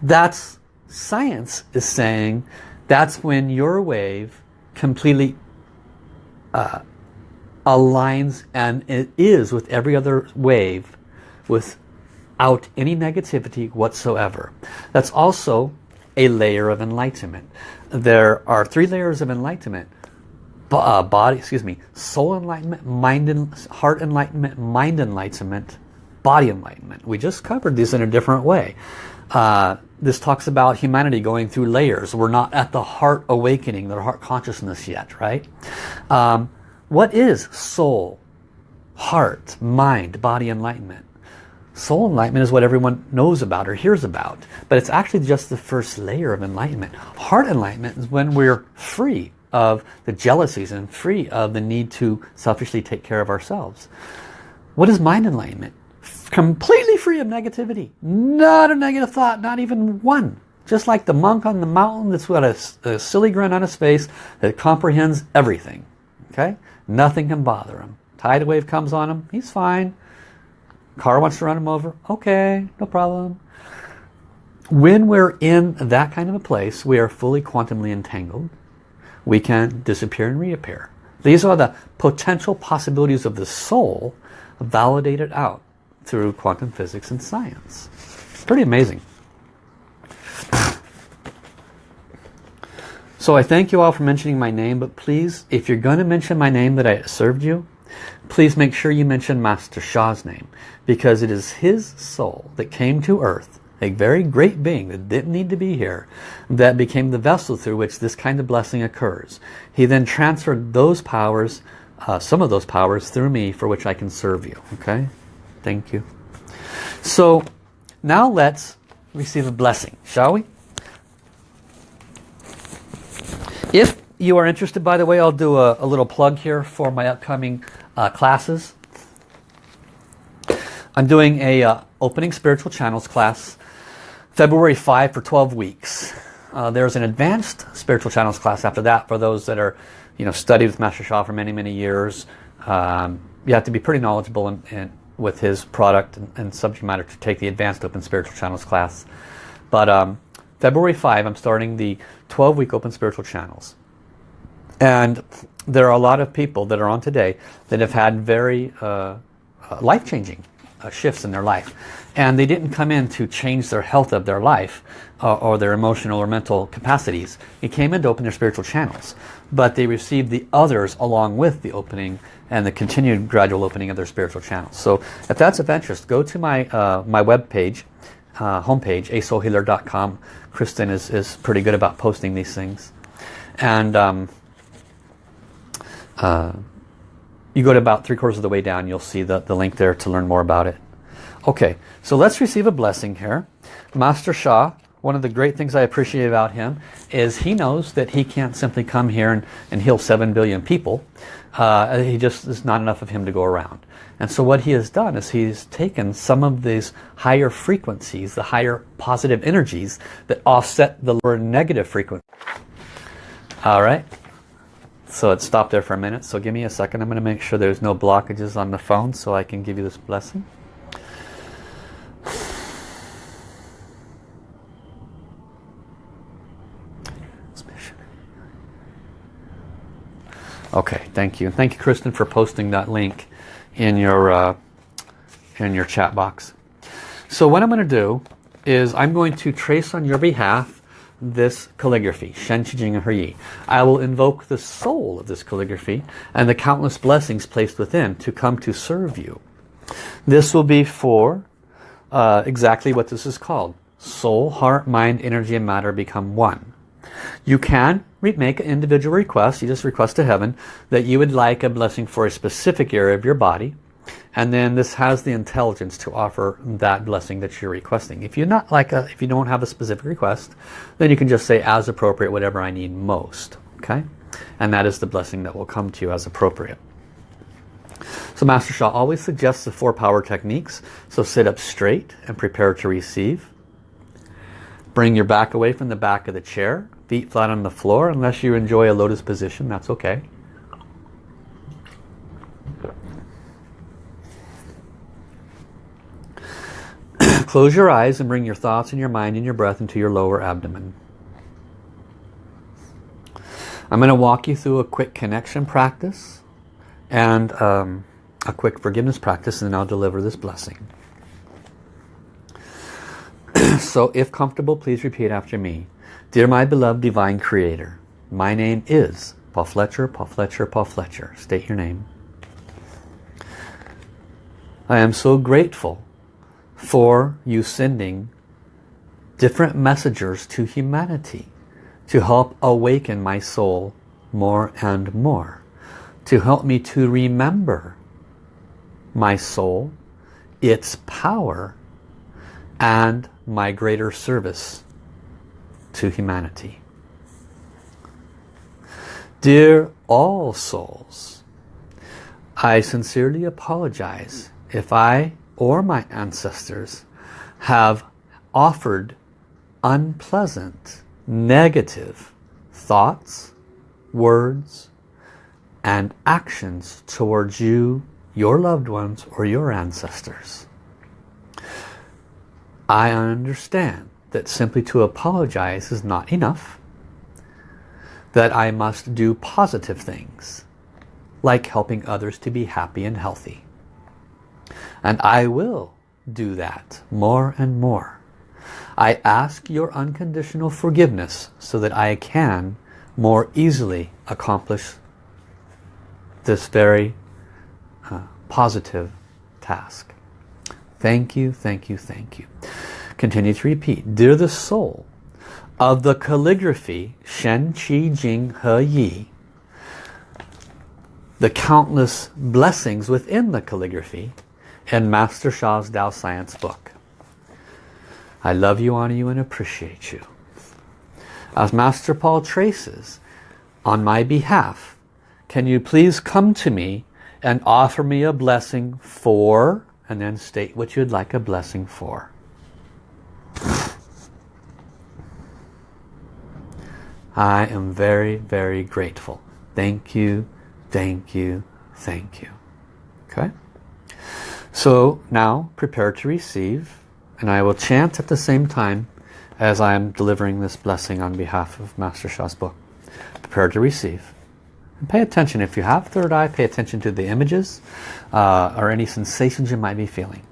That's Science is saying that's when your wave completely uh, aligns and it is with every other wave without any negativity whatsoever. That's also a layer of enlightenment. There are three layers of enlightenment. Uh, body, excuse me, soul enlightenment, mind, and heart enlightenment, mind enlightenment, body enlightenment. We just covered these in a different way. Uh, this talks about humanity going through layers. We're not at the heart awakening, the heart consciousness yet, right? Um, what is soul, heart, mind, body enlightenment? Soul enlightenment is what everyone knows about or hears about. But it's actually just the first layer of enlightenment. Heart enlightenment is when we're free of the jealousies and free of the need to selfishly take care of ourselves. What is mind enlightenment? Completely free of negativity. Not a negative thought, not even one. Just like the monk on the mountain that's got a, a silly grin on his face that comprehends everything. Okay? Nothing can bother him. Tidal wave comes on him, he's fine. Car wants to run him over, okay, no problem. When we're in that kind of a place, we are fully quantumly entangled. We can disappear and reappear. These are the potential possibilities of the soul validated out through quantum physics and science. Pretty amazing. So I thank you all for mentioning my name, but please, if you're going to mention my name that I served you, please make sure you mention Master Sha's name, because it is his soul that came to earth, a very great being that didn't need to be here, that became the vessel through which this kind of blessing occurs. He then transferred those powers, uh, some of those powers, through me for which I can serve you. Okay? Thank you. So now let's receive a blessing, shall we? If you are interested, by the way, I'll do a, a little plug here for my upcoming uh, classes. I'm doing a uh, opening spiritual channels class February 5 for 12 weeks. Uh, there's an advanced spiritual channels class after that for those that are you know studied with Master Sha for many many years. Um, you have to be pretty knowledgeable in, in, with his product and, and, subject matter to take the Advanced Open Spiritual Channels class. But um, February 5, I'm starting the 12-week Open Spiritual Channels. And there are a lot of people that are on today that have had very uh, uh, life-changing uh, shifts in their life. And they didn't come in to change their health of their life uh, or their emotional or mental capacities. They came in to open their spiritual channels. But they received the others along with the opening and the continued gradual opening of their spiritual channels. So if that's of interest, go to my uh, my web page, uh, homepage, asoulhealer.com. Kristen is, is pretty good about posting these things. And um, uh, you go to about three quarters of the way down, you'll see the, the link there to learn more about it. Okay, so let's receive a blessing here. Master Sha one of the great things I appreciate about him is he knows that he can't simply come here and, and heal 7 billion people. Uh, he just is not enough of him to go around. And so what he has done is he's taken some of these higher frequencies, the higher positive energies that offset the lower negative frequency. All right. So it stopped there for a minute. So give me a second. I'm going to make sure there's no blockages on the phone so I can give you this blessing. Okay, thank you. Thank you, Kristen, for posting that link in your uh, in your chat box. So what I'm going to do is I'm going to trace on your behalf this calligraphy, Shen Qi Jing Yi. I will invoke the soul of this calligraphy and the countless blessings placed within to come to serve you. This will be for uh, exactly what this is called. Soul, heart, mind, energy, and matter become one. You can make an individual request. You just request to heaven that you would like a blessing for a specific area of your body. And then this has the intelligence to offer that blessing that you're requesting. If you're not like a, if you don't have a specific request, then you can just say as appropriate, whatever I need most. Okay? And that is the blessing that will come to you as appropriate. So Master Sha always suggests the four power techniques. So sit up straight and prepare to receive. Bring your back away from the back of the chair. Feet flat on the floor. Unless you enjoy a lotus position, that's okay. Close your eyes and bring your thoughts and your mind and your breath into your lower abdomen. I'm going to walk you through a quick connection practice and um, a quick forgiveness practice and then I'll deliver this blessing. so if comfortable, please repeat after me. Dear my beloved Divine Creator, my name is Paul Fletcher, Paul Fletcher, Paul Fletcher. State your name. I am so grateful for you sending different messengers to humanity to help awaken my soul more and more to help me to remember my soul its power and my greater service to humanity dear all souls I sincerely apologize if I or my ancestors have offered unpleasant, negative thoughts, words, and actions towards you, your loved ones, or your ancestors. I understand that simply to apologize is not enough, that I must do positive things, like helping others to be happy and healthy. And I will do that more and more. I ask your unconditional forgiveness so that I can more easily accomplish this very uh, positive task. Thank you, thank you, thank you. Continue to repeat. Dear the soul of the calligraphy Shen Qi Jing He Yi, the countless blessings within the calligraphy in Master Sha's Tao Science book. I love you, honor you, and appreciate you. As Master Paul traces, on my behalf, can you please come to me and offer me a blessing for, and then state what you'd like a blessing for. I am very, very grateful. Thank you, thank you, thank you. Okay? So now prepare to receive and I will chant at the same time as I am delivering this blessing on behalf of Master Sha's book. Prepare to receive. And pay attention. If you have third eye, pay attention to the images uh, or any sensations you might be feeling.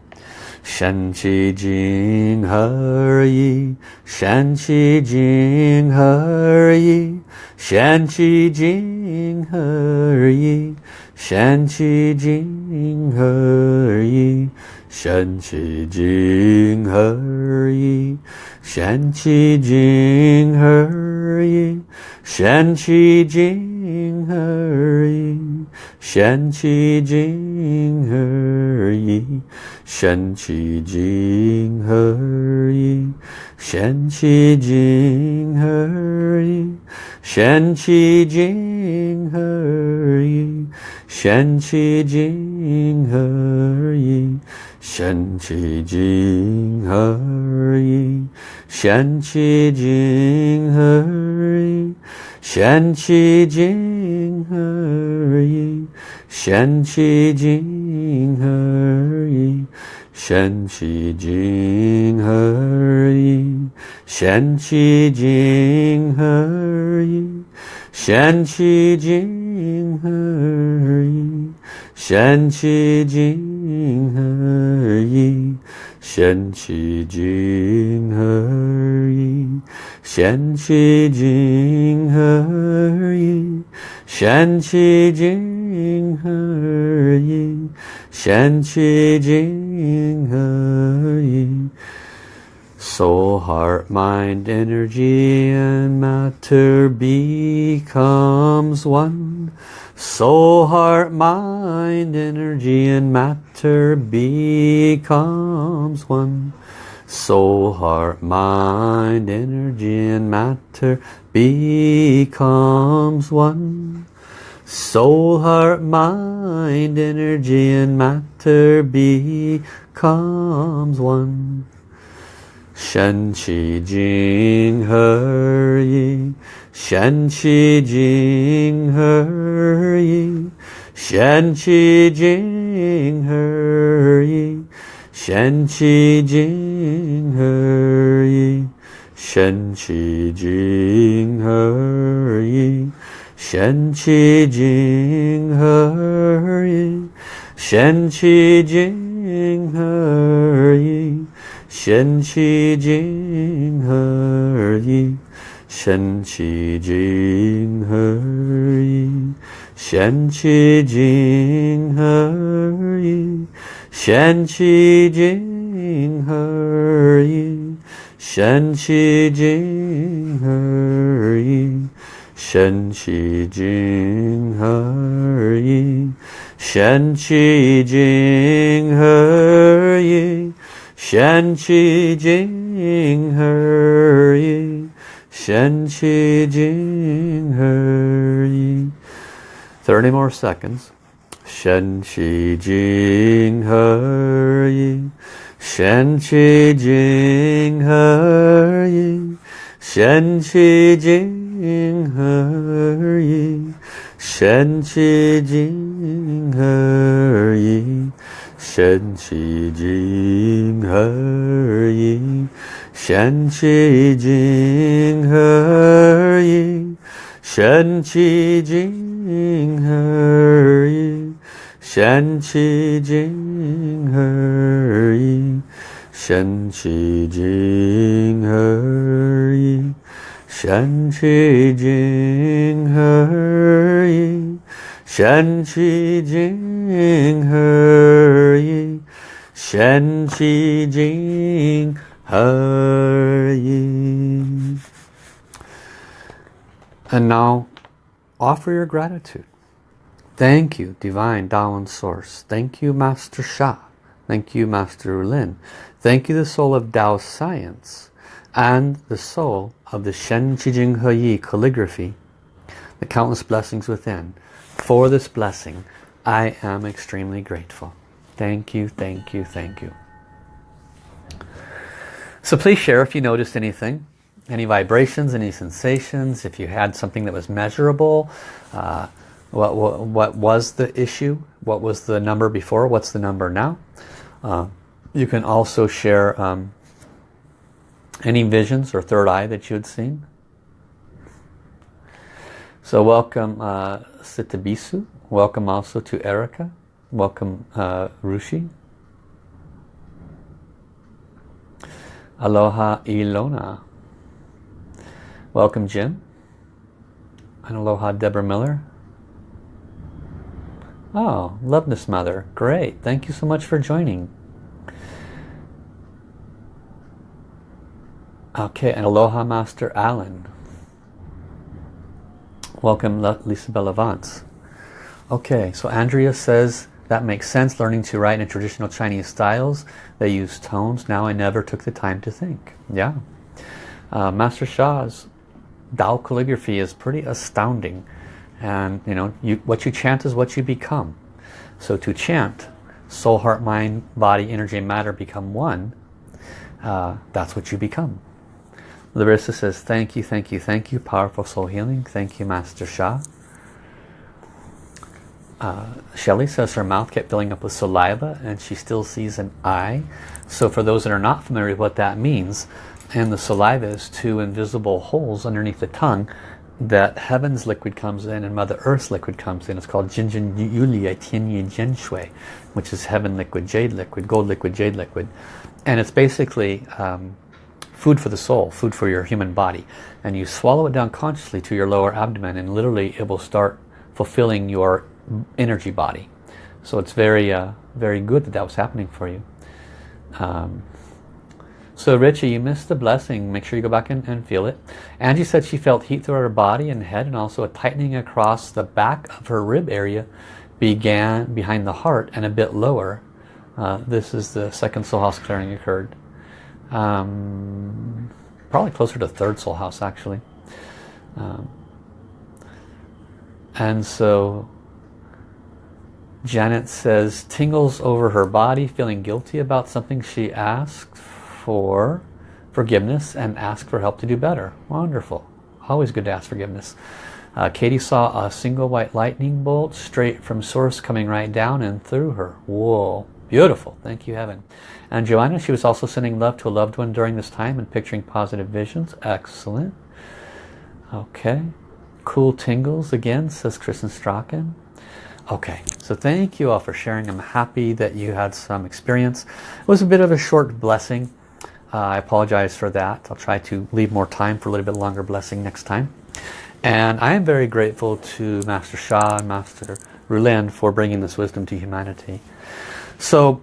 神奇精何意？神奇经何意？神奇经何意？神奇经何意？神奇经何意？神奇经何意？神奇经何意？神奇经何意？玄起金河衣，玄起金河衣，玄起金河衣，玄起金河衣，玄起金河衣，玄起金河衣，掀起金，静而已，神奇静而已，神奇静而已，神奇静而已，神奇静而已，神奇静而已，神奇静而已。Shen Qi Jing He Yi. Shen Qi Jing He Yi. Soul, heart, mind, energy and matter becomes one. Soul, heart, mind, energy and matter becomes one. Soul, heart, mind, energy and matter becomes one. Soul, heart, mind, energy and matter becomes one. Shen Qi Jing He Yi Shen Qi Jing He Yi Shen Qi Jing He Yi Shen Qi Jing He Yi 神奇经和音，神奇经和音，神奇经和音，神奇经和音，神奇经和音，神奇经和音，神奇经和音。Shen Shi Jin Hurry. Shen Shi Jin Hurry. Shen Shi Jin Hurry. Shen Shi Jin Hurry. Shen Shi Jin Hurry. 30 more seconds. Shen Shi Jing Hurry. 神奇经何以？神奇经何以？神奇经何以？神奇经何以？神奇经何以？神奇经何以？神奇经何 shen qi jing he yi shen qi jing he yi shen qi jing he yi shen qi jing he yi and now offer your gratitude. Thank you divine Dao and source. Thank you master sha. Thank you, Master Lin. Thank you, the soul of Tao Science and the soul of the Shen Qijing He Yi calligraphy, the countless blessings within. For this blessing, I am extremely grateful. Thank you, thank you, thank you. So please share if you noticed anything, any vibrations, any sensations, if you had something that was measurable, uh, what, what, what, was the issue, what was the number before, what's the number now. Uh, you can also share um, any visions or third eye that you had seen. So welcome uh, Sitabisu, welcome also to Erica, welcome uh, Rushi, Aloha Ilona. Welcome Jim. And aloha Deborah Miller. Oh, love this Mother. Great. Thank you so much for joining. Okay, and aloha Master Alan. Welcome Lisa Bella Vance. Okay, so Andrea says that makes sense learning to write in traditional Chinese styles they use tones. Now I never took the time to think. Yeah. Uh, Master Sha's Tao calligraphy is pretty astounding. And you know, you, what you chant is what you become. So to chant, soul, heart, mind, body, energy, and matter become one, uh, that's what you become. Larissa says, thank you, thank you, thank you. Powerful soul healing. Thank you, Master Sha. Uh, Shelly says her mouth kept filling up with saliva and she still sees an eye. So for those that are not familiar with what that means, and the saliva is two invisible holes underneath the tongue that heaven's liquid comes in and Mother Earth's liquid comes in. It's called Jinjin Yuye Tianyi Zhenshui, which is heaven liquid, jade liquid, gold liquid, jade liquid. And it's basically um, food for the soul, food for your human body. And you swallow it down consciously to your lower abdomen and literally it will start fulfilling your energy body. So it's very, uh, very good that that was happening for you. Um, so Richie, you missed the blessing. Make sure you go back and, and, feel it. Angie said she felt heat throughout her body and head and also a tightening across the back of her rib area began behind the heart and a bit lower. Uh, this is the second soul house clearing occurred. Um, probably closer to third soul house actually. Um, and so Janet says tingles over her body feeling guilty about something she asked for forgiveness and ask for help to do better. Wonderful. Always good to ask forgiveness. Uh, Katie saw a single white lightning bolt straight from source coming right down and through her. Whoa. Beautiful. Thank you, Heaven. And Joanna, she was also sending love to a loved one during this time and picturing positive visions. Excellent. Okay. Cool tingles again, says Kristen Strachan. Okay, so thank you all for sharing. I'm happy that you had some experience. It was a bit of a short blessing. Uh, I apologize for that. I'll try to leave more time for a little bit longer blessing next time. And I am very grateful to Master Sha and Master Rulin for bringing this wisdom to humanity. So,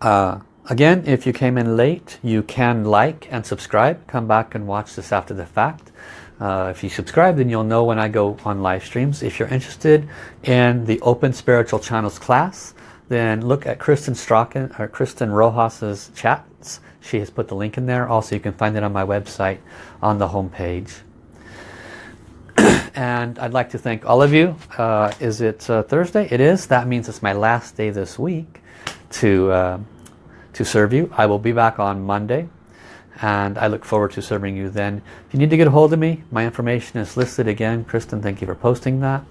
uh, again, if you came in late, you can like and subscribe. Come back and watch this after the fact. Uh, if you subscribe, then you'll know when I go on live streams. If you're interested in the Open Spiritual Channels class, then look at Kristen Strachan or Kristen Rojas's chats. She has put the link in there. Also, you can find it on my website on the home page. And I'd like to thank all of you. Uh, is it uh, Thursday? It is. That means it's my last day this week to uh, to serve you. I will be back on Monday and I look forward to serving you then. If you need to get a hold of me, my information is listed again. Kristen, thank you for posting that.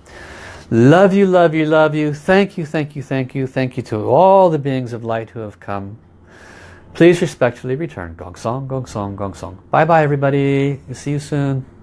Love you, love you, love you. Thank you, thank you, thank you. Thank you to all the beings of light who have come. Please respectfully return. Gong Song, Gong Song, Gong Song. Bye-bye, everybody. See you soon.